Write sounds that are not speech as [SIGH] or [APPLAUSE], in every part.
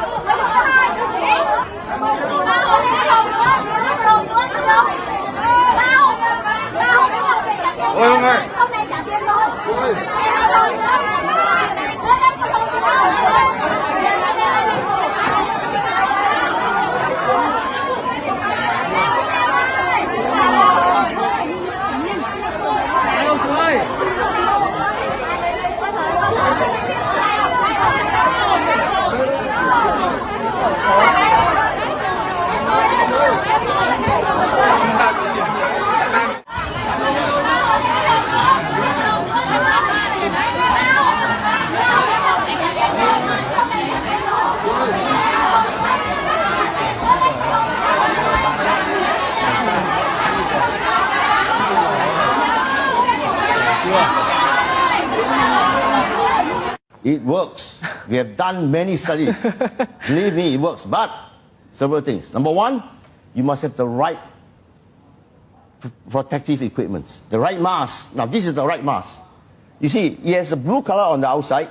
好不好？！It works. We have done many studies. [LAUGHS] Believe me, it works. But several things. Number one, you must have the right pr- protective equipment. The right mask. Now, this is the right mask. You see, it has a blue color on the outside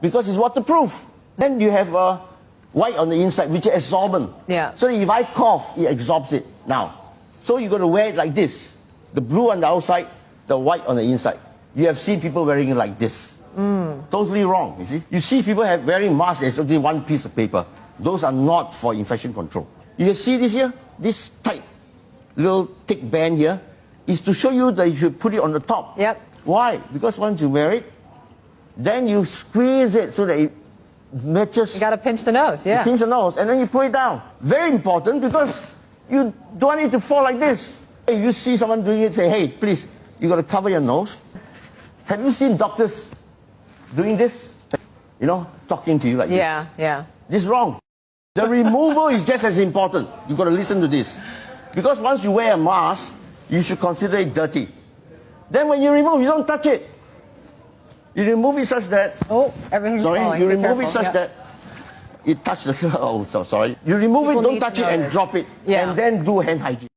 because it's waterproof. Then you have a white on the inside, which is absorbent. Yeah. So if I cough, it absorbs it. Now, so you're going to wear it like this. The blue on the outside, the white on the inside. You have seen people wearing it like this. Mm. Totally wrong, you see. You see people have wearing masks, there's only one piece of paper. Those are not for infection control. You see this here? This tight little thick band here is to show you that you should put it on the top. Yep. Why? Because once you wear it, then you squeeze it so that it matches You got to pinch the nose, yeah. pinch the nose, and then you put it down. Very important because you don't want it to fall like this. If you see someone doing it, say, hey, please, you got to cover your nose. Have you seen doctors doing this? You know, talking to you like this. Yeah, yeah. this. Is wrong. The removal is just as important. You got to listen to this. Because once you wear a mask, you should consider it dirty. Then when you remove, you don't touch it. You remove it such that Oh, everything's Sorry, falling. you Be remove careful. it such yeah. that it touch the. [LAUGHS] Oh, so sorry. You remove People it, don't touch to it, and drop it, Yeah. and then do hand hygiene.